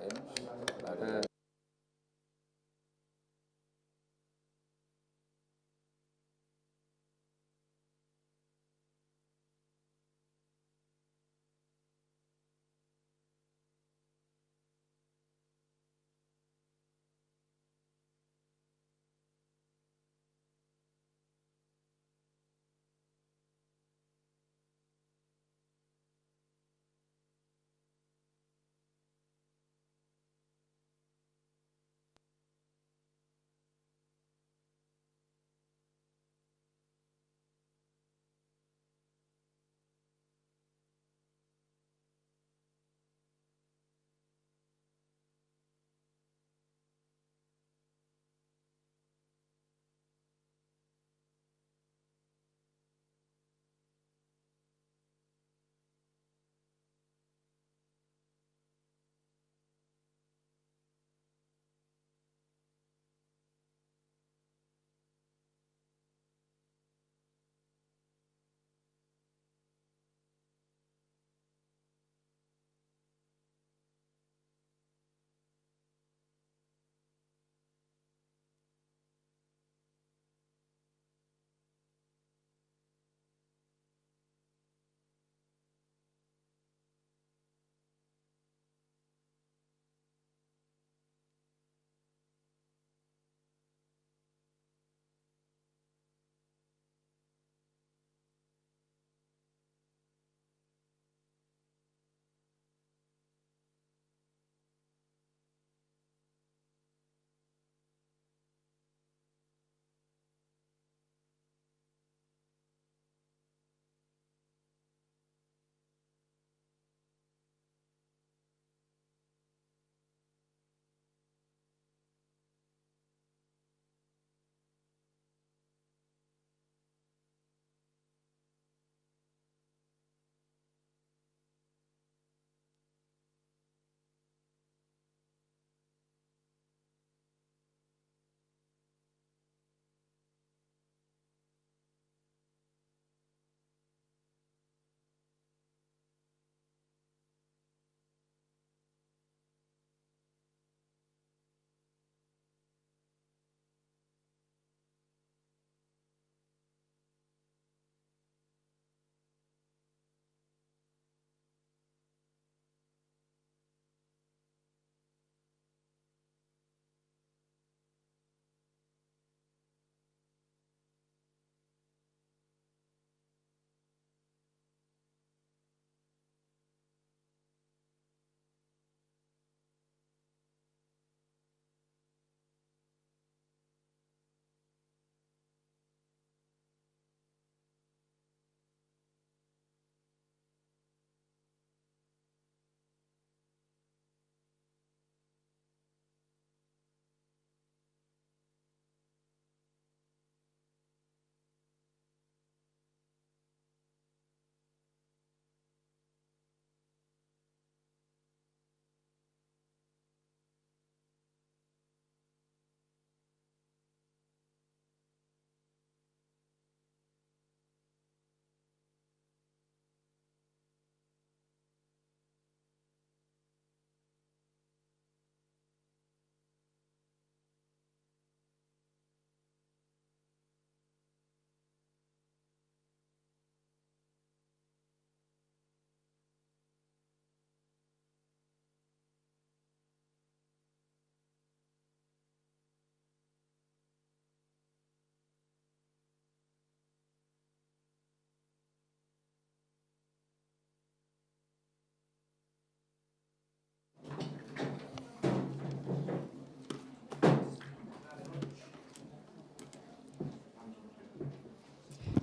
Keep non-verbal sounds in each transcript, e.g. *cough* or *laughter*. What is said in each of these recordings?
Amen.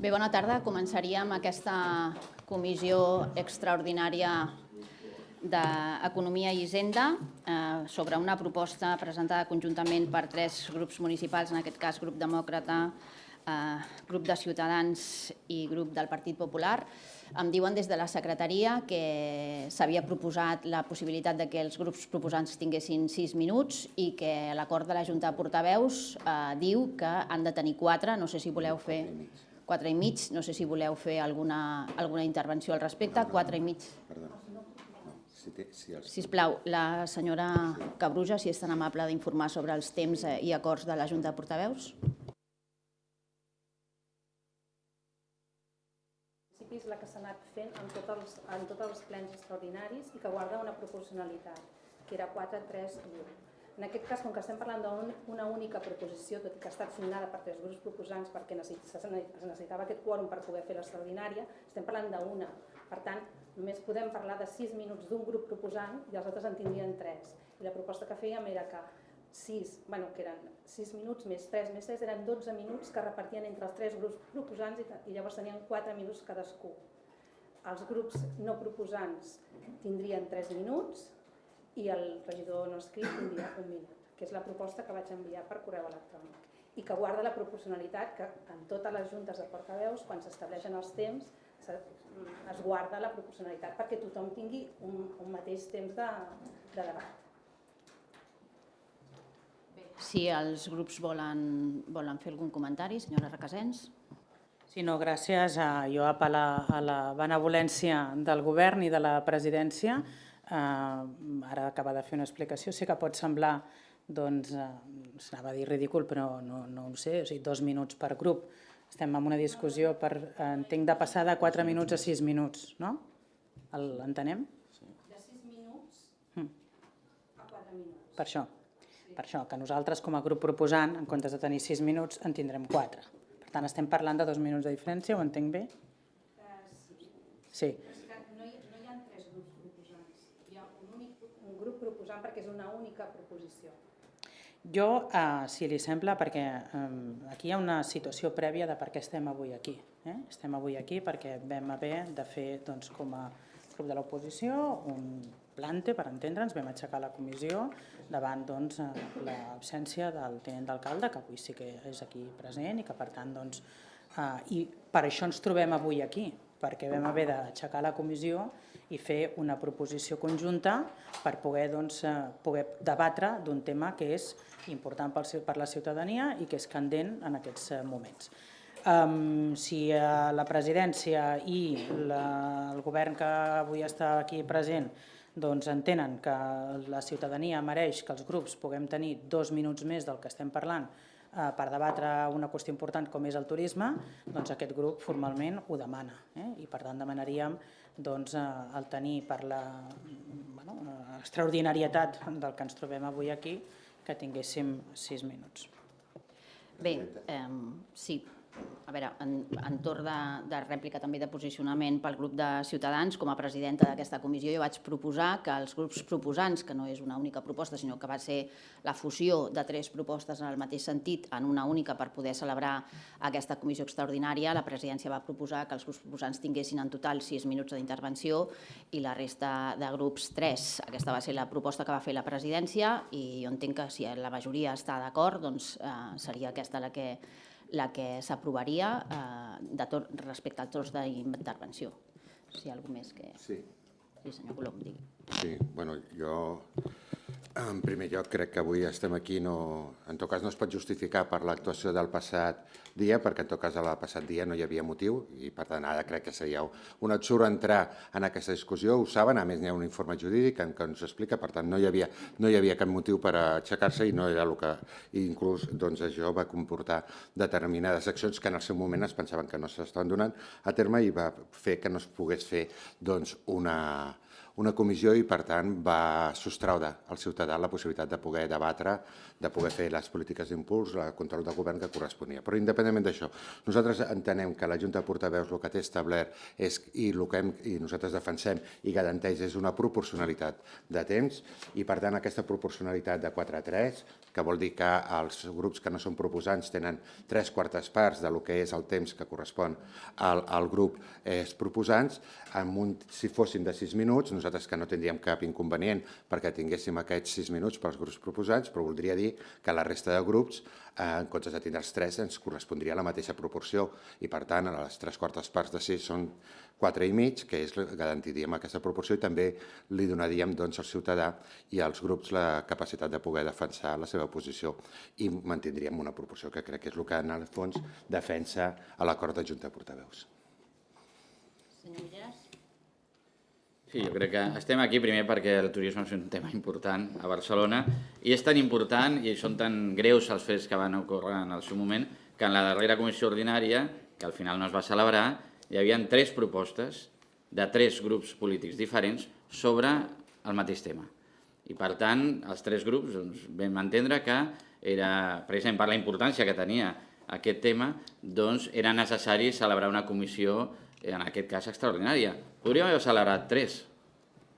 Bé, bona tarda. Començaríem aquesta comissió extraordinària d'Economia i Hisenda eh, sobre una proposta presentada conjuntament per tres grups municipals, en aquest cas grup demòcrata, eh, grup de Ciutadans i grup del Partit Popular. Em diuen des de la secretaria que s'havia proposat la possibilitat de que els grups proposants tinguessin sis minuts i que l'acord de la Junta de Portaveus eh, diu que han de tenir quatre, no sé si voleu fer quatre i mig, no sé si voleu fer alguna, alguna intervenció al respecte, quatre i mig. Perdona. No, Si, té, si els... Sisplau, la senyora Cabruja, si és tan amable d'informar sobre els temps eh, i acords de la Junta de Portaveus. és la que s'ha anat fent en tots, els, en tots els plens extraordinaris i que guarda una proporcionalitat, que era 4, 3 i 1. En aquest cas, com que estem parlant d'una única proposició, tot i que ha estat signada per tres grups proposants perquè se necessitava aquest quòrum per poder fer l'extraordinària, estem parlant d'una. Per tant, només podem parlar de 6 minuts d'un grup proposant i els altres en tindrien 3. I la proposta que fèiem era que 6, bueno, que eren 6 minuts més 3 més 3, eren 12 minuts que repartien entre els tres grups proposants i, i llavors tenien 4 minuts cadascú. Els grups no proposants tindrien 3 minuts i el regidor no escrit tindria un minut, que és la proposta que vaig enviar per correu electrònic i que guarda la proporcionalitat que en totes les juntes de portaveus, quan s'estableixen els temps, se- es guarda la proporcionalitat perquè tothom tingui un, un mateix temps de, de debat. Si els grups volen, volen fer algun comentari, senyora Requesens. Sí, no, gràcies. A, jo apel·la a la benevolència del govern i de la presidència. Eh, ara acaba de fer una explicació. Sé que pot semblar, doncs, eh, s'anava a dir ridícul, però no, no ho sé, o sigui, dos minuts per grup. Estem en una discussió per, eh, entenc, de passar de 4 minuts a 6 minuts, no? L'entenem? De 6 minuts Mm. a 4 minuts. Per això. Per això, que nosaltres com a grup proposant, en comptes de tenir 6 minuts, en tindrem 4. Per tant, estem parlant de dos minuts de diferència, ho entenc bé? Sí. És que no hi, no hi ha tres grups proposants, hi ha un, únic, un proposant perquè és una única proposició. Jo, eh, si li sembla, perquè eh, aquí hi ha una situació prèvia de per què estem avui aquí. Eh? Estem avui aquí perquè vam haver de fer, doncs, com a grup de l'oposició, un plante, per entendre'ns, vam aixecar la comissió davant doncs, eh, l'absència del tenent d'alcalde, que avui sí que és aquí present i que, per tant, doncs, eh, i per això ens trobem avui aquí, perquè vam haver d'aixecar la comissió i fer una proposició conjunta per poder, doncs, eh, poder debatre d'un tema que és important per la ciutadania i que és candent en aquests eh, moments. Um, si eh, la presidència i la, el govern que avui està aquí present doncs entenen que la ciutadania mereix que els grups puguem tenir dos minuts més del que estem parlant per debatre una qüestió important com és el turisme, doncs aquest grup formalment ho demana. Eh? I per tant demanaríem doncs, eh, el tenir per la bueno, eh, extraordinarietat del que ens trobem avui aquí que tinguéssim sis minuts. Bé, eh, sí, a veure, en, en torn de, de rèplica també de posicionament pel grup de Ciutadans, com a presidenta d'aquesta comissió, jo vaig proposar que els grups proposants, que no és una única proposta, sinó que va ser la fusió de tres propostes en el mateix sentit, en una única per poder celebrar aquesta comissió extraordinària, la presidència va proposar que els grups proposants tinguessin en total sis minuts d'intervenció i la resta de grups tres. Aquesta va ser la proposta que va fer la presidència i jo entenc que si la majoria està d'acord, doncs eh, seria aquesta la que la que s'aprovaria eh, tot respecte al torns d'intervenció. Si hi ha alguna més que... Sí. Sí, senyor Colom, digui. Sí, bueno, jo en primer lloc crec que avui estem aquí, no, en tot cas no es pot justificar per l'actuació del passat dia, perquè en tot cas el passat dia no hi havia motiu i per tant ara crec que seria un absurd entrar en aquesta discussió, ho saben, a més n'hi ha un informe jurídic en què ens explica, per tant no hi havia, no hi havia cap motiu per aixecar-se i no era el que, i inclús doncs, això va comportar determinades accions que en el seu moment es pensaven que no s'estaven donant a terme i va fer que no es pogués fer doncs, una, una comissió i, per tant, va sostraure al ciutadà la possibilitat de poder debatre, de poder fer les polítiques d'impuls, el control del govern que corresponia. Però, independentment d'això, nosaltres entenem que la Junta de Portaveus el que té establert és, i el que hem, i nosaltres defensem i garanteix és una proporcionalitat de temps i, per tant, aquesta proporcionalitat de 4 a 3, que vol dir que els grups que no són proposants tenen tres quartes parts de lo que és el temps que correspon al, al grup és proposants, amb un, si fossin de 6 minuts, nosaltres que no tindríem cap inconvenient perquè tinguéssim aquests 6 minuts pels grups proposants, però voldria dir que la resta de grups, eh, en comptes de tindre els 3, ens correspondria la mateixa proporció i, per tant, a les tres quartes parts de 6 són 4 i mig, que és, garantiríem aquesta proporció i també li donaríem doncs, al ciutadà i als grups la capacitat de poder defensar la seva posició i mantindríem una proporció que crec que és el que en el fons defensa a l'acord de Junta de Portaveus. Senyor Milleras? Sí, jo crec que estem aquí primer perquè el turisme és un tema important a Barcelona i és tan important i són tan greus els fets que van ocórrer en el seu moment que en la darrera comissió ordinària, que al final no es va celebrar, hi havia tres propostes de tres grups polítics diferents sobre el mateix tema. I per tant, els tres grups doncs, vam entendre que era, precisament per la importància que tenia aquest tema, doncs era necessari celebrar una comissió en aquest cas extraordinària. Podríem haver celebrat tres.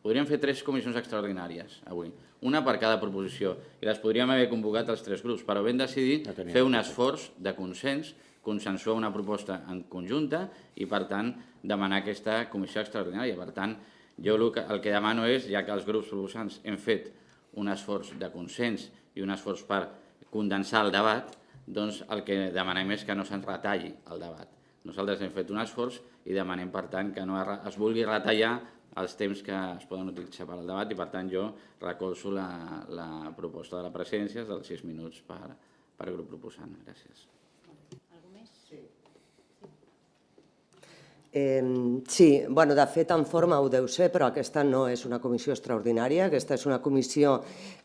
Podríem fer tres comissions extraordinàries avui, una per cada proposició, i les podríem haver convocat els tres grups, però vam decidir No fer un esforç de consens, consensuar una proposta en conjunta i, per tant, demanar aquesta comissió extraordinària. Per tant, jo el que, el que demano és, ja que els grups proposants hem fet un esforç de consens i un esforç per condensar el debat, doncs el que demanem és que no se'ns retalli el debat. Nosaltres hem fet un esforç i demanem, per tant, que no es vulgui retallar els temps que es poden utilitzar per al debat i, per tant, jo recolzo la, la proposta de la presidència dels sis minuts per, per grup proposant. Gràcies. Algú més? Eh, sí, bueno, de fet, en forma ho deu ser, però aquesta no és una comissió extraordinària, aquesta és una comissió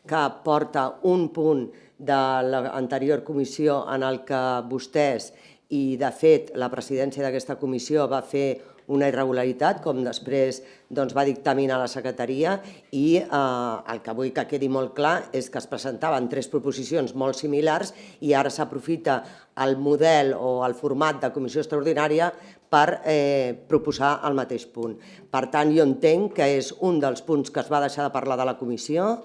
que porta un punt de l'anterior comissió en el que vostès, i de fet la presidència d'aquesta comissió va fer una irregularitat, com després doncs, va dictaminar la secretaria, i eh, el que vull que quedi molt clar és que es presentaven tres proposicions molt similars i ara s'aprofita el model o el format de comissió extraordinària per eh, proposar el mateix punt. Per tant, jo entenc que és un dels punts que es va deixar de parlar de la comissió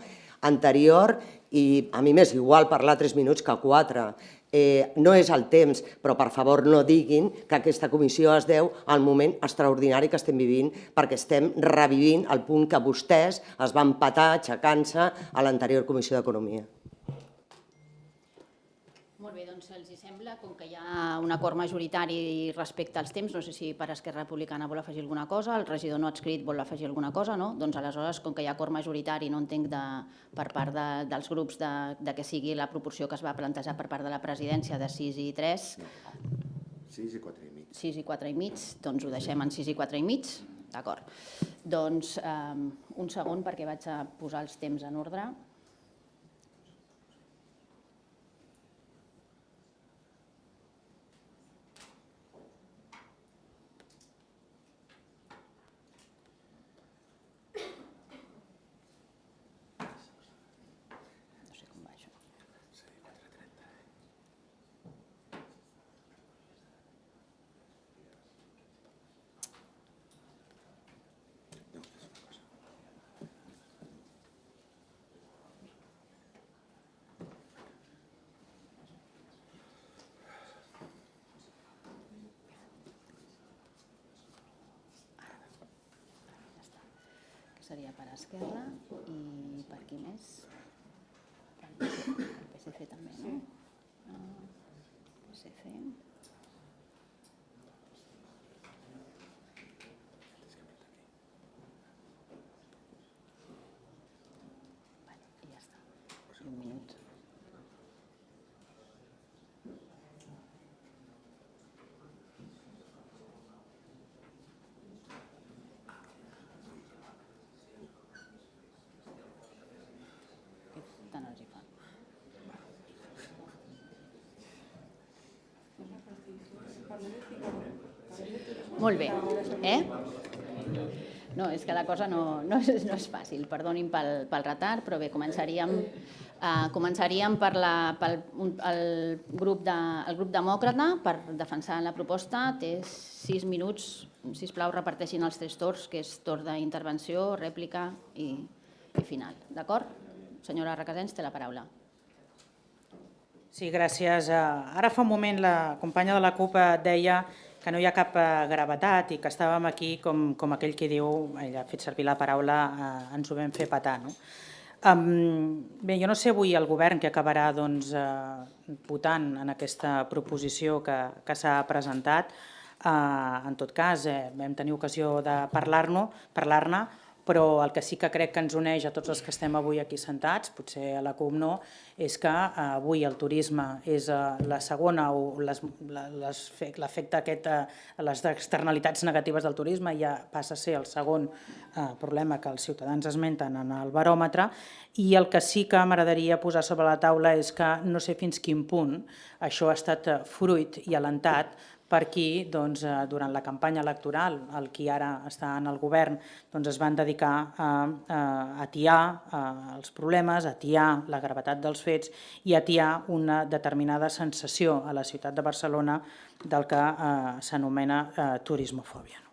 anterior i a mi m'és igual parlar tres minuts que quatre. Eh, no és el temps, però per favor no diguin que aquesta comissió es deu al moment extraordinari que estem vivint perquè estem revivint el punt que vostès es van patar aixecant-se a l'anterior comissió d'Economia. Molt bé, doncs els hi sembla, com que hi ha un acord majoritari respecte als temps, no sé si per Esquerra Republicana vol afegir alguna cosa, el regidor no adscrit vol afegir alguna cosa, no? Doncs aleshores, com que hi ha acord majoritari, no entenc de, per part de, dels grups de, de que sigui la proporció que es va plantejar per part de la presidència de 6 i 3, 6 i 4 i mig. 6 i 4 i mig, doncs ho deixem en 6 i 4 i mig, d'acord. Doncs um, un segon perquè vaig a posar els temps en ordre. No sé com va això. que seria per Esquerra i per qui més? Per el PSC també, no? Ah, PSC. Vale, i ja està. I un minut. Què tant els hi fa? Molt bé, eh? No, és que la cosa no, no, és, no és fàcil, perdonin pel, pel retard, però bé, començaríem, eh, començaríem per la, pel un, el, grup de, el grup demòcrata per defensar la proposta. Té sis minuts, si plau reparteixin els tres torns, que és torn d'intervenció, rèplica i, i final. D'acord? Senyora Requesens, té la paraula. Sí, gràcies. Eh, Ara fa un moment la companya de la CUP eh, deia que no hi ha cap eh, gravetat i que estàvem aquí com, com aquell que diu, ella ha fet servir la paraula, eh, ens ho vam fer petar. No? Um, bé, jo no sé avui el govern que acabarà doncs, eh, votant en aquesta proposició que, que s'ha presentat. Eh, en tot cas, eh, vam tenir ocasió de parlar-ne, parlar però el que sí que crec que ens uneix a tots els que estem avui aquí sentats, potser a la CUP no, és que eh, avui el turisme és eh, la segona o l'efecte aquest, eh, les externalitats negatives del turisme ja passa a ser el segon problema que els ciutadans esmenten en el baròmetre. I el que sí que m'agradaria posar sobre la taula és que no sé fins quin punt això ha estat fruit i alentat per qui doncs, eh, durant la campanya electoral, el qui ara està en el govern, doncs, es van dedicar a, a atiar eh, els problemes, a atiar la gravetat dels fets i a atiar una determinada sensació a la ciutat de Barcelona del que eh, s'anomena eh, turismofòbia.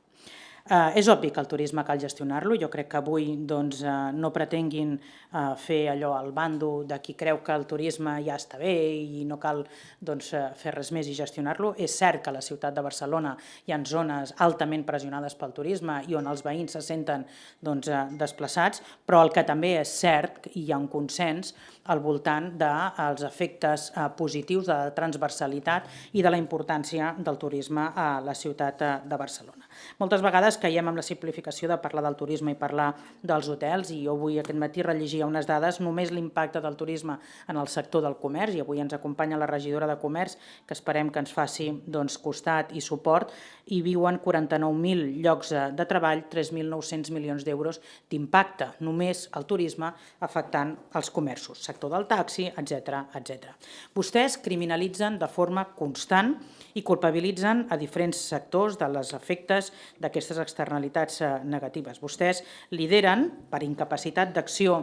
Eh, és obvi que el turisme cal gestionar-lo. Jo crec que avui doncs, eh, no pretenguin eh, fer allò al bando de qui creu que el turisme ja està bé i no cal doncs, eh, fer res més i gestionar-lo. És cert que a la ciutat de Barcelona hi ha zones altament pressionades pel turisme i on els veïns se senten doncs, eh, desplaçats, però el que també és cert, i hi ha un consens, al voltant dels efectes eh, positius de la transversalitat i de la importància del turisme a la ciutat de Barcelona. Moltes vegades caiem en la simplificació de parlar del turisme i parlar dels hotels i jo avui aquest matí rellegia unes dades, només l'impacte del turisme en el sector del comerç i avui ens acompanya la regidora de comerç que esperem que ens faci doncs, costat i suport i viuen 49.000 llocs eh, de treball, 3.900 milions d'euros d'impacte només al turisme afectant els comerços, sector del taxi, etc etc. Vostès criminalitzen de forma constant i culpabilitzen a diferents sectors de les efectes d'aquestes externalitats eh, negatives. Vostès lideren per incapacitat d'acció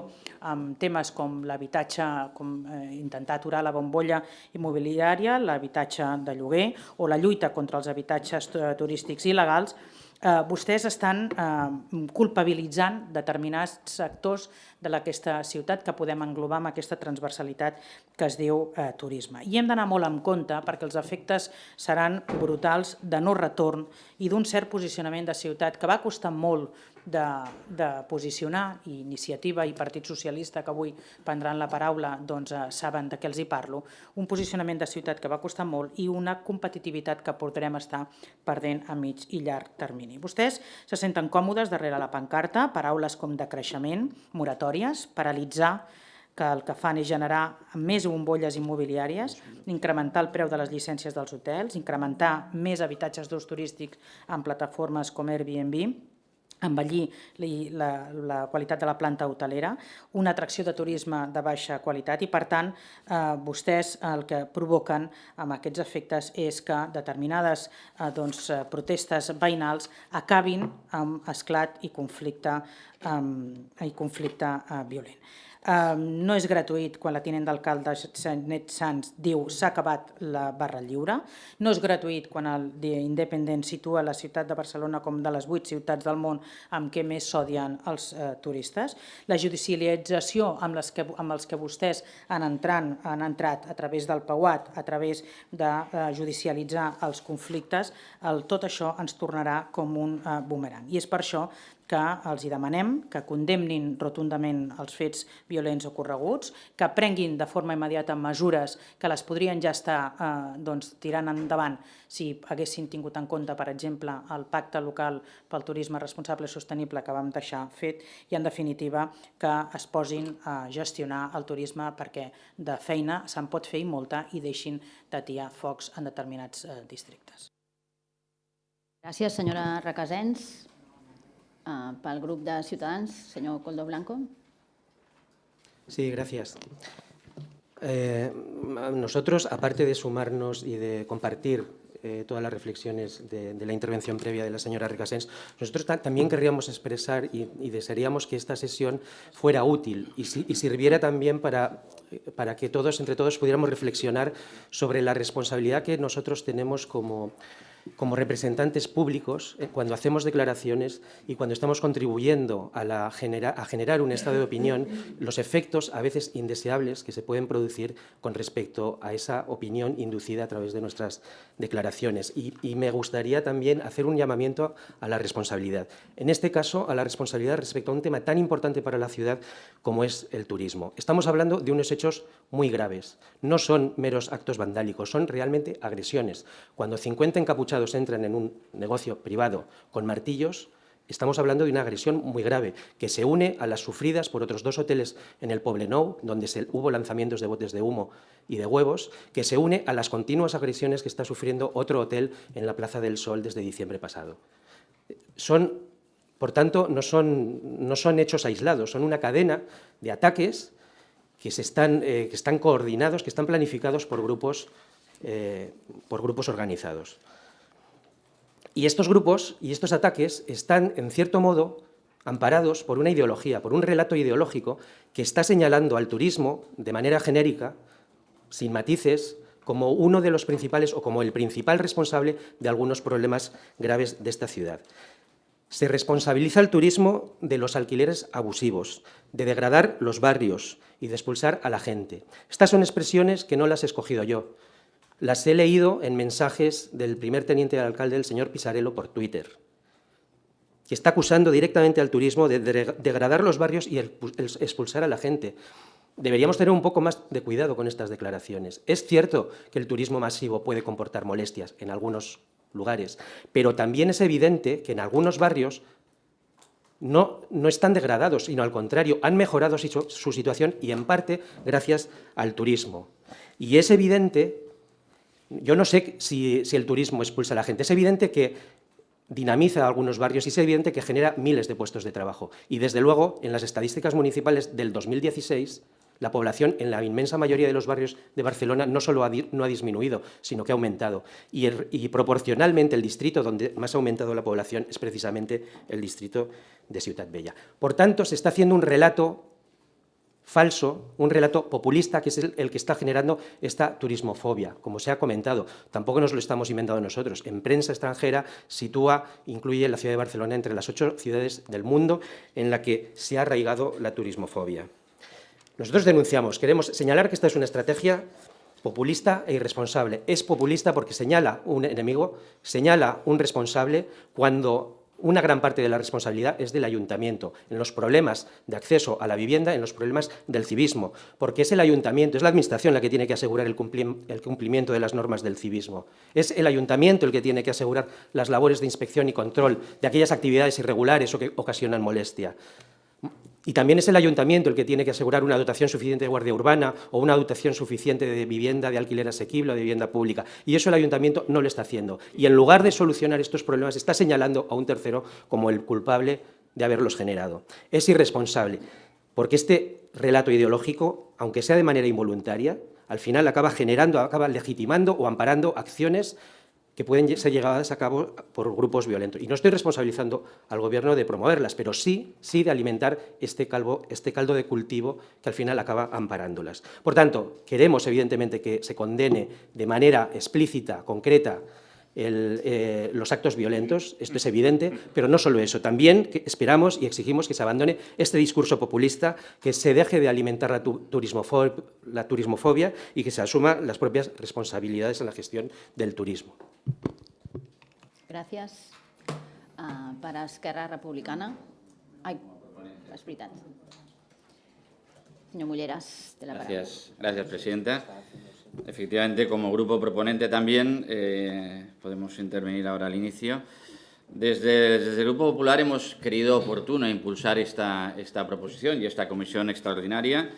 amb temes com l'habitatge, com eh, intentar aturar la bombolla immobiliària, l'habitatge de lloguer o la lluita contra els habitatges tu- turístics il·legals, eh, vostès estan eh, culpabilitzant determinats sectors de aquesta ciutat que podem englobar amb aquesta transversalitat que es diu eh, turisme. I hem d'anar molt en compte perquè els efectes seran brutals de no retorn i d'un cert posicionament de ciutat que va costar molt de, de posicionar, i Iniciativa i Partit Socialista, que avui prendran la paraula, doncs eh, saben de què els hi parlo, un posicionament de ciutat que va costar molt i una competitivitat que podrem estar perdent a mig i llarg termini. Vostès se senten còmodes darrere la pancarta, paraules com de creixement, moratòries, paralitzar, que el que fan és generar més bombolles immobiliàries, incrementar el preu de les llicències dels hotels, incrementar més habitatges d'ús turístics en plataformes com Airbnb, envellir li- la, la qualitat de la planta hotelera, una atracció de turisme de baixa qualitat i, per tant, eh, vostès el que provoquen amb aquests efectes és que determinades eh, doncs, eh, protestes veïnals acabin amb esclat i conflicte, eh, i conflicte eh, violent. No és gratuït quan la tinent d'alcalde Net Sans diu s'ha acabat la barra lliure, no és gratuït quan el Independent situa la ciutat de Barcelona com de les vuit ciutats del món amb què més s'odien els eh, turistes, la judicialització amb, les que, amb els que vostès han, entrant, han entrat a través del PAUAT, a través de eh, judicialitzar els conflictes, el, tot això ens tornarà com un eh, boomerang. I és per això que els demanem que condemnin rotundament els fets violents ocorreguts, que prenguin de forma immediata mesures que les podrien ja estar eh, doncs, tirant endavant si haguessin tingut en compte, per exemple, el pacte local pel turisme responsable i sostenible que vam deixar fet i, en definitiva, que es posin a gestionar el turisme perquè de feina se'n pot fer i molta i deixin d'atiar focs en determinats eh, districtes. Gràcies, senyora Requesens. Uh, pel grup de Ciutadans, senyor Coldo Blanco. Sí, gracias. Eh, nosotros, aparte de sumarnos y de compartir eh, todas las reflexiones de, de, la intervención previa de la señora Recasens, nosotros ta también querríamos expresar y, y, desearíamos que esta sesión fuera útil y, si, y sirviera también para, para que todos, entre todos, pudiéramos reflexionar sobre la responsabilidad que nosotros tenemos como como representantes públicos, eh, cuando hacemos declaraciones y cuando estamos contribuyendo a, la genera, a, generar un estado de opinión, los efectos a veces indeseables que se pueden producir con respecto a esa opinión inducida a través de nuestras declaraciones. Y, y me gustaría también hacer un llamamiento a la responsabilidad. En este caso, a la responsabilidad respecto a un tema tan importante para la ciudad como es el turismo. Estamos hablando de unos hechos muy graves. No son meros actos vandálicos, son realmente agresiones. Cuando 50 encapuchados entran en un negocio privado con martillos, Estamos hablando de una agresión muy grave, que se une a las sufridas por otros dos hoteles en el Poblenou, donde se, hubo lanzamientos de botes de humo y de huevos, que se une a las continuas agresiones que está sufriendo otro hotel en la Plaza del Sol desde diciembre pasado. Son, por tanto, no son, no son hechos aislados, son una cadena de ataques que, se están, eh, que están coordinados, que están planificados por grupos, eh, por grupos organizados. Y estos grupos y estos ataques están, en cierto modo, amparados por una ideología, por un relato ideológico que está señalando al turismo de manera genérica, sin matices, como uno de los principales o como el principal responsable de algunos problemas graves de esta ciudad. Se responsabiliza al turismo de los alquileres abusivos, de degradar los barrios y de expulsar a la gente. Estas son expresiones que no las he escogido yo, las he leído en mensajes del primer teniente de alcalde, el señor Pisarello, por Twitter, que está acusando directamente al turismo de degradar los barrios y expulsar a la gente. Deberíamos tener un poco más de cuidado con estas declaraciones. Es cierto que el turismo masivo puede comportar molestias en algunos lugares, pero también es evidente que en algunos barrios no, no, están degradados, sino al contrario, han mejorado su situación y en parte gracias al turismo. Y es evidente yo no sé si, el turismo expulsa a la gente. Es evidente que dinamiza algunos barrios y es evidente que genera miles de puestos de trabajo. Y desde luego, en las estadísticas municipales del 2016, la población en la inmensa mayoría de los barrios de Barcelona no solo no ha disminuido, sino que ha aumentado. Y, y, proporcionalmente el distrito donde más ha aumentado la población es precisamente el distrito de Ciutat Bella. Por tanto, se está haciendo un relato falso, un relato populista que es el, que está generando esta turismofobia, como se ha comentado. Tampoco nos lo estamos inventando nosotros. En prensa extranjera sitúa, incluye la ciudad de Barcelona entre las ocho ciudades del mundo en la que se ha arraigado la turismofobia. Nosotros denunciamos, queremos señalar que esta es una estrategia populista e irresponsable. Es populista porque señala un enemigo, señala un responsable cuando una gran parte de la responsabilidad es del ayuntamiento, en los problemas de acceso a la vivienda, en los problemas del civismo, porque es el ayuntamiento, es la administración la que tiene que asegurar el, cumplimiento de las normas del civismo. Es el ayuntamiento el que tiene que asegurar las labores de inspección y control de aquellas actividades irregulares o que ocasionan molestia. Y también es el ayuntamiento el que tiene que asegurar una dotación suficiente de guardia urbana o una dotación suficiente de vivienda de alquiler asequible o de vivienda pública. Y eso el ayuntamiento no lo está haciendo. Y en lugar de solucionar estos problemas, está señalando a un tercero como el culpable de haberlos generado. Es irresponsable, porque este relato ideológico, aunque sea de manera involuntaria, al final acaba generando, acaba legitimando o amparando acciones que pueden ser llevadas a cabo por grupos violentos. Y no estoy responsabilizando al Gobierno de promoverlas, pero sí, sí de alimentar este, este caldo de cultivo que al final acaba amparándolas. Por tanto, queremos evidentemente que se condene de manera explícita, concreta, el, eh, los actos violentos, esto es evidente, pero no solo eso, también esperamos y exigimos que se abandone este discurso populista, que se deje de alimentar la, la turismofobia y que se asuma las propias responsabilidades en la gestión del turismo. Gràcies. Uh, per a Esquerra Republicana... Ai, és veritat. Senyor Mulleras, té la paraula. Gracias, gracias, presidenta. Efectivamente, como grupo proponente también, eh, podemos intervenir ahora al inicio. Desde, el Grupo Popular hemos querido oportuno impulsar esta, esta proposición y esta comisión extraordinaria,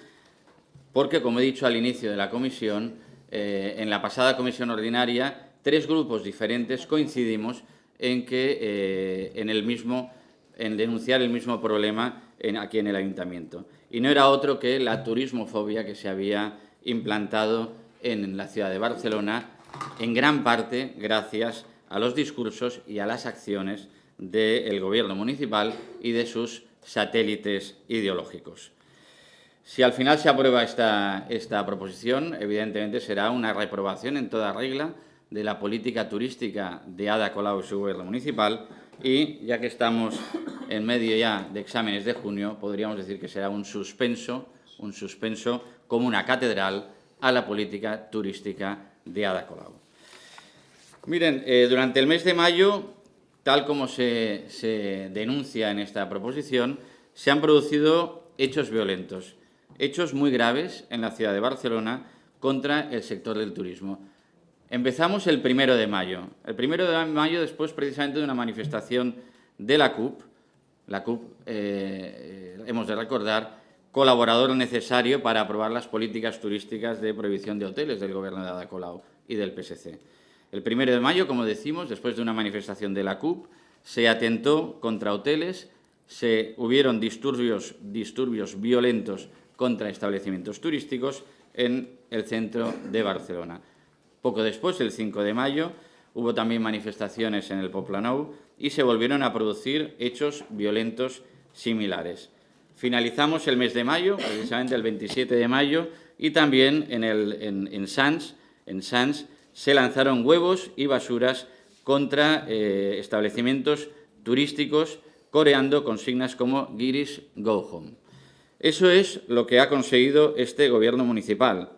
porque, como he dicho al inicio de la comisión, eh, en la pasada comisión ordinaria, tres grupos diferentes coincidimos en que eh, en el mismo en denunciar el mismo problema en, aquí en el Ayuntamiento. Y no era otro que la turismofobia que se había implantado en la ciudad de Barcelona, en gran parte gracias a los discursos y a las acciones del Gobierno municipal y de sus satélites ideológicos. Si al final se aprueba esta, esta proposición, evidentemente será una reprobación en toda regla de la política turística de Ada Colau y su gobierno municipal y, ya que estamos en medio ya de exámenes de junio, podríamos decir que será un suspenso, un suspenso como una catedral a la política turística de Ada Colau. Miren, eh, durante el mes de mayo, tal como se, denuncia en esta proposición, se han producido hechos violentos, hechos muy graves en la ciudad de Barcelona contra el sector del turismo. Empezamos el primero de mayo. El primero de mayo, después precisamente de una manifestación de la CUP, La CUP, eh, hemos de recordar, colaborador necesario para aprobar las políticas turísticas de prohibición de hoteles del Gobierno de Ada Colau y del PSC. El primero de mayo, como decimos, después de una manifestación de la CUP, se atentó contra hoteles, se hubieron disturbios, disturbios violentos contra establecimientos turísticos en el centro de Barcelona. Poco después, el 5 de mayo, hubo también manifestaciones en el Poplanou y se volvieron a producir hechos violentos similares. Finalizamos el mes de mayo, precisamente el 27 de mayo, y también en, el, Sants se lanzaron huevos y basuras contra eh, establecimientos turísticos coreando consignas como Girish Go Home. Eso es lo que ha conseguido este gobierno municipal.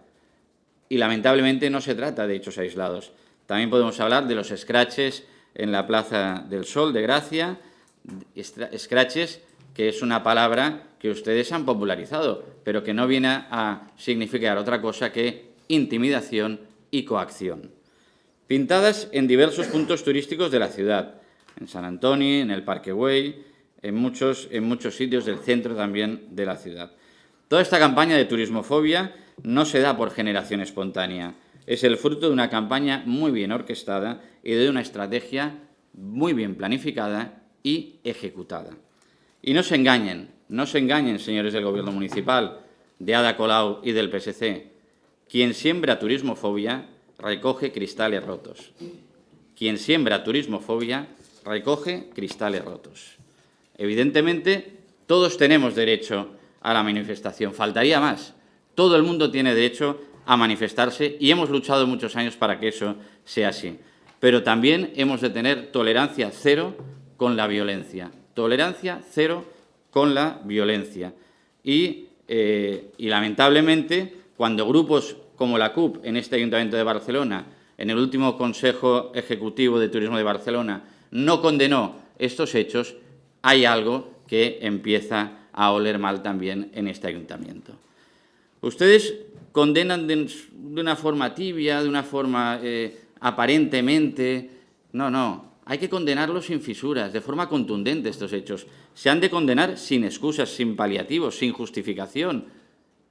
Y lamentablemente no se trata de hechos aislados. También podemos hablar de los scratches en la Plaza del Sol de Gracia, scratches que es una palabra que ustedes han popularizado, pero que no viene a significar otra cosa que intimidación y coacción. Pintadas en diversos puntos turísticos de la ciudad, en San Antonio, en el Parque Güell, en muchos, en muchos sitios del centro también de la ciudad. Toda esta campaña de turismofobia no se da por generación espontánea, es el fruto de una campaña muy bien orquestada y de una estrategia muy bien planificada y ejecutada. Y no se engañen, no se engañen, señores del Gobierno Municipal, de Ada Colau y del PSC. Quien siembra turismofobia recoge cristales rotos. Quien siembra turismofobia recoge cristales rotos. Evidentemente, todos tenemos derecho a la manifestación. Faltaría más. Todo el mundo tiene derecho a manifestarse y hemos luchado muchos años para que eso sea así. Pero también hemos de tener tolerancia cero con la violencia. Tolerancia cero con la violencia. Y, eh, y lamentablemente, cuando grupos como la CUP en este Ayuntamiento de Barcelona, en el último Consejo Ejecutivo de Turismo de Barcelona, no condenó estos hechos, hay algo que empieza a oler mal también en este Ayuntamiento. Ustedes condenan de, una forma tibia, de una forma eh, aparentemente... No, no, hay que condenarlos sin fisuras, de forma contundente estos hechos. Se han de condenar sin excusas, sin paliativos, sin justificación.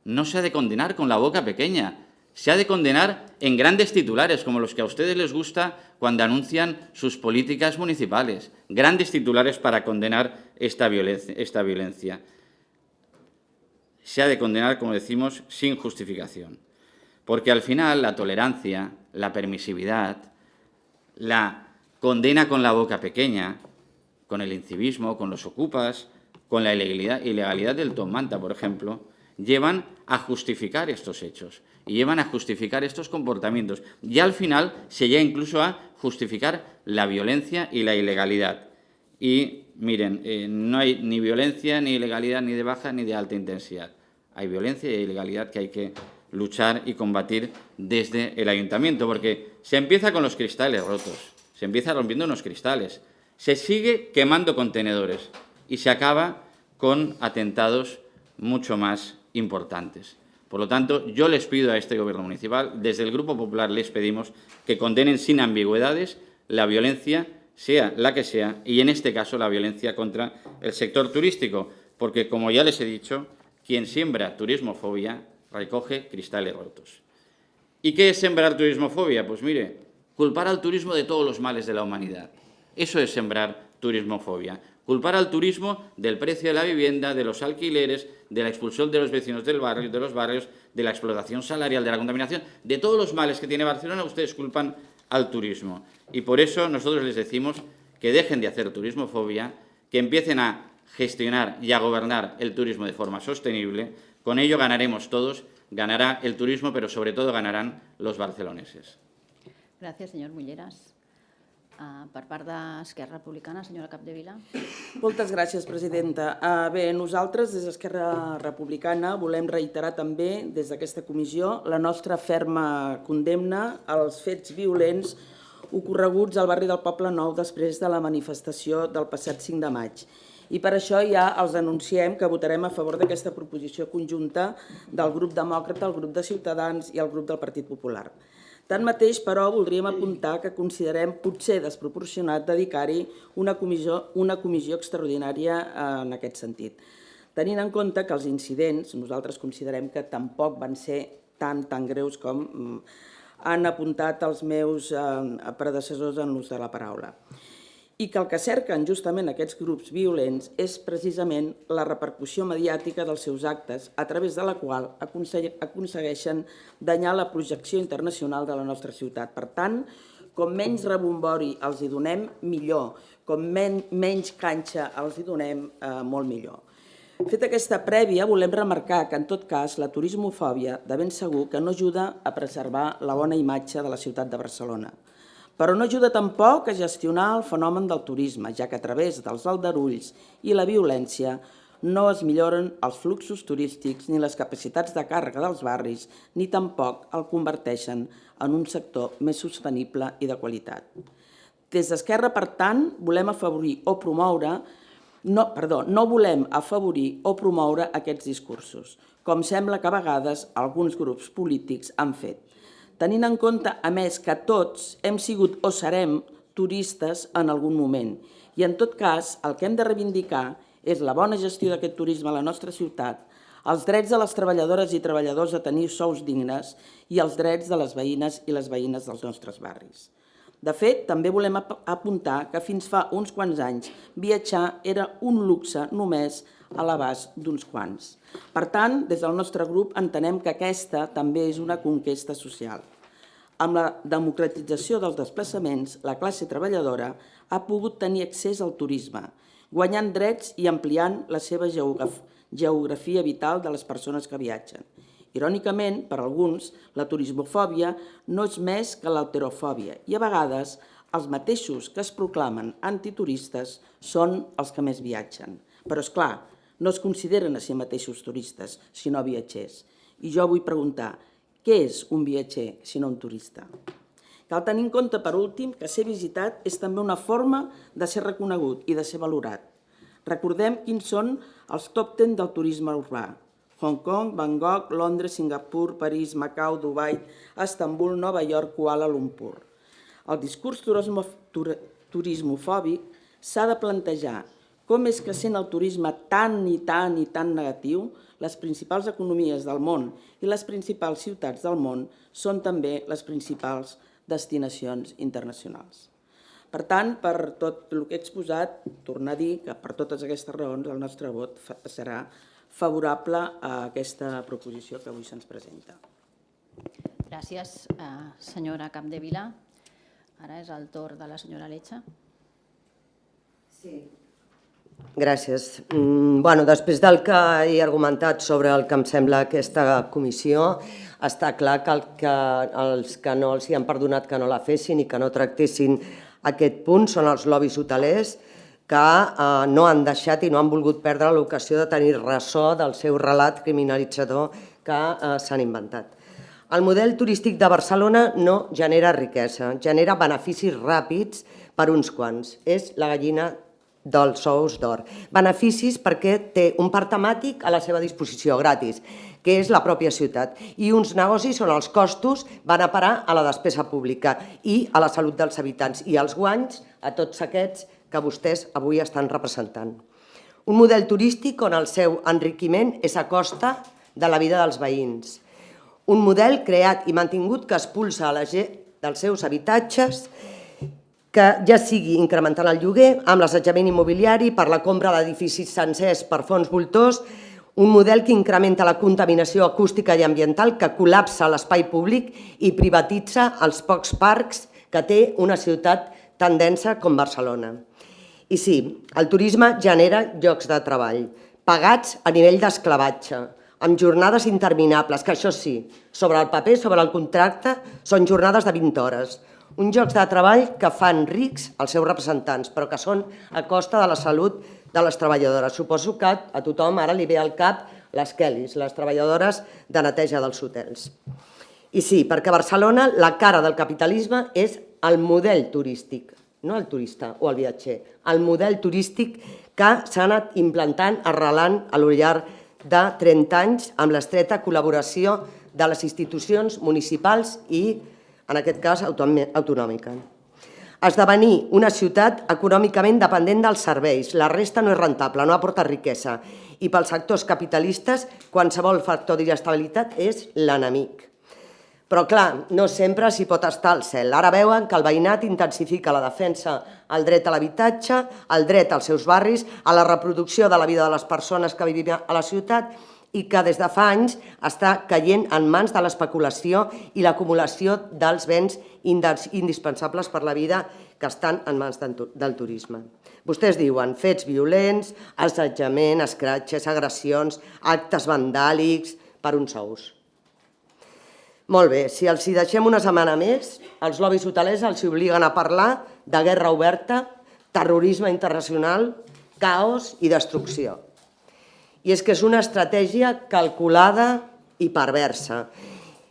No se ha de condenar con la boca pequeña, se ha de condenar en grandes titulares, como los que a ustedes les gusta cuando anuncian sus políticas municipales. Grandes titulares para condenar esta violencia. Se ha de condenar, como decimos, sin justificación. Porque al final la tolerancia, la permisividad, la condena con la boca pequeña, con el incivismo, con los ocupas, con la ilegalidad, ilegalidad del Tom Manta, por ejemplo, llevan a justificar estos hechos y llevan a justificar estos comportamientos. Y al final se llega incluso a justificar la violencia y la ilegalidad. Y miren, eh, no hay ni violencia, ni ilegalidad, ni de baja, ni de alta intensidad. Hay violencia y ilegalidad que hay que luchar y combatir desde el ayuntamiento, porque se empieza con los cristales rotos, se empieza rompiendo unos cristales, se sigue quemando contenedores y se acaba con atentados mucho más importantes. Por lo tanto, yo les pido a este Gobierno municipal, desde el Grupo Popular les pedimos que condenen sin ambigüedades la violencia, sea la que sea, y en este caso la violencia contra el sector turístico, porque, como ya les he dicho, quien siembra turismofobia recoge cristales rotos. ¿Y qué es sembrar turismofobia? Pues mire, culpar al turismo de todos los males de la humanidad. Eso es sembrar turismofobia. Culpar al turismo del precio de la vivienda, de los alquileres, de la expulsión de los vecinos del barrio, de los barrios, de la explotación salarial, de la contaminación, de todos los males que tiene Barcelona, ustedes culpan al turismo. Y por eso nosotros les decimos que dejen de hacer turismofobia, que empiecen a gestionar y a gobernar el turismo de forma sostenible. Con ello ganaremos todos, ganará el turismo, pero sobre todo ganarán los barceloneses. Gracias, señor Mulleras. Uh, per part d'Esquerra Republicana, senyora Capdevila. Moltes gràcies, presidenta. Uh, bé, nosaltres, des d'Esquerra Republicana, volem reiterar també, des d'aquesta comissió, la nostra ferma condemna als fets violents ocorreguts al barri del Poble Nou després de la manifestació del passat 5 de maig. I per això ja els anunciem que votarem a favor d'aquesta proposició conjunta del grup demòcrata, el grup de Ciutadans i el grup del Partit Popular. Tanmateix, però, voldríem apuntar que considerem potser desproporcionat dedicar-hi una, comissió, una comissió extraordinària eh, en aquest sentit. Tenint en compte que els incidents, nosaltres considerem que tampoc van ser tan, tan greus com mm, han apuntat els meus eh, predecessors en l'ús de la paraula i que el que cerquen justament aquests grups violents és precisament la repercussió mediàtica dels seus actes, a través de la qual aconsegueixen danyar la projecció internacional de la nostra ciutat. Per tant, com menys rebombori els hi donem, millor. Com men menys canxa els hi donem, eh, molt millor. Fet aquesta prèvia, volem remarcar que, en tot cas, la turismofòbia de ben segur que no ajuda a preservar la bona imatge de la ciutat de Barcelona però no ajuda tampoc a gestionar el fenomen del turisme, ja que a través dels aldarulls i la violència no es milloren els fluxos turístics ni les capacitats de càrrega dels barris, ni tampoc el converteixen en un sector més sostenible i de qualitat. Des d'Esquerra, per tant, volem afavorir o promoure no, perdó, no volem afavorir o promoure aquests discursos, com sembla que a vegades alguns grups polítics han fet tenint en compte, a més, que tots hem sigut o serem turistes en algun moment. I en tot cas, el que hem de reivindicar és la bona gestió d'aquest turisme a la nostra ciutat, els drets de les treballadores i treballadors a tenir sous dignes i els drets de les veïnes i les veïnes dels nostres barris. De fet, també volem apuntar que fins fa uns quants anys viatjar era un luxe només a l'abast d'uns quants. Per tant, des del nostre grup entenem que aquesta també és una conquesta social. Amb la democratització dels desplaçaments, la classe treballadora ha pogut tenir accés al turisme, guanyant drets i ampliant la seva geografia vital de les persones que viatgen. Irònicament, per alguns, la turismofòbia no és més que l'alterofòbia i a vegades els mateixos que es proclamen antituristes són els que més viatgen. Però, és clar, no es consideren a si mateixos turistes, sinó viatgers. I jo vull preguntar, què és un viatger, sinó un turista? Cal tenir en compte, per últim, que ser visitat és també una forma de ser reconegut i de ser valorat. Recordem quins són els top 10 del turisme urbà. Hong Kong, Bangkok, Londres, Singapur, París, Macau, Dubai, Estambul, Nova York, Kuala Lumpur. El discurs turismofòbic s'ha de plantejar com és que sent el turisme tan i tan i tan negatiu, les principals economies del món i les principals ciutats del món són també les principals destinacions internacionals. Per tant, per tot el que he exposat, tornar a dir que per totes aquestes raons el nostre vot serà favorable a aquesta proposició que avui se'ns presenta. Gràcies, eh, senyora Capdevila. Ara és el torn de la senyora Letxa. Sí, Gràcies. Mm, bueno, després del que he argumentat sobre el que em sembla aquesta comissió, està clar que, el que els que no els hi han perdonat que no la fessin i que no tractessin aquest punt són els lobbies hotelers que eh, no han deixat i no han volgut perdre l'ocasió de tenir ressò del seu relat criminalitzador que eh, s'han inventat. El model turístic de Barcelona no genera riquesa, genera beneficis ràpids per uns quants. És la gallina dels sous d'or. Beneficis perquè té un parc temàtic a la seva disposició, gratis, que és la pròpia ciutat, i uns negocis on els costos van a parar a la despesa pública i a la salut dels habitants, i els guanys a tots aquests que vostès avui estan representant. Un model turístic on el seu enriquiment és a costa de la vida dels veïns. Un model creat i mantingut que expulsa a la gent dels seus habitatges que ja sigui incrementant el lloguer, amb l'assetjament immobiliari, per la compra d'edificis sencers per fons voltors, un model que incrementa la contaminació acústica i ambiental, que col·lapsa l'espai públic i privatitza els pocs parcs que té una ciutat tan densa com Barcelona. I sí, el turisme genera llocs de treball, pagats a nivell d'esclavatge, amb jornades interminables, que això sí, sobre el paper, sobre el contracte, són jornades de 20 hores, uns jocs de treball que fan rics els seus representants, però que són a costa de la salut de les treballadores. Suposo que a tothom ara li ve al cap les Kellys, les treballadores de neteja dels hotels. I sí, perquè a Barcelona la cara del capitalisme és el model turístic, no el turista o el viatger, el model turístic que s'ha anat implantant, arrelant a lo llarg de 30 anys amb l'estreta col·laboració de les institucions municipals i en aquest cas autonòmi- autonòmica. Esdevenir una ciutat econòmicament dependent dels serveis. La resta no és rentable, no aporta riquesa. I pels sectors capitalistes, qualsevol factor d'inestabilitat és l'enemic. Però, clar, no sempre s'hi pot estar al cel. Ara veuen que el veïnat intensifica la defensa al dret a l'habitatge, al dret als seus barris, a la reproducció de la vida de les persones que vivim a la ciutat i que des de fa anys està caient en mans de l'especulació i l'acumulació dels béns indispensables per la vida que estan en mans del tu- del turisme. Vostès diuen fets violents, assetjament, escratxes, agressions, actes vandàlics per uns sous. Molt bé, si els hi deixem una setmana més, els lobbies hotelers els obliguen a parlar de guerra oberta, terrorisme internacional, caos i destrucció. I és que és una estratègia calculada i perversa.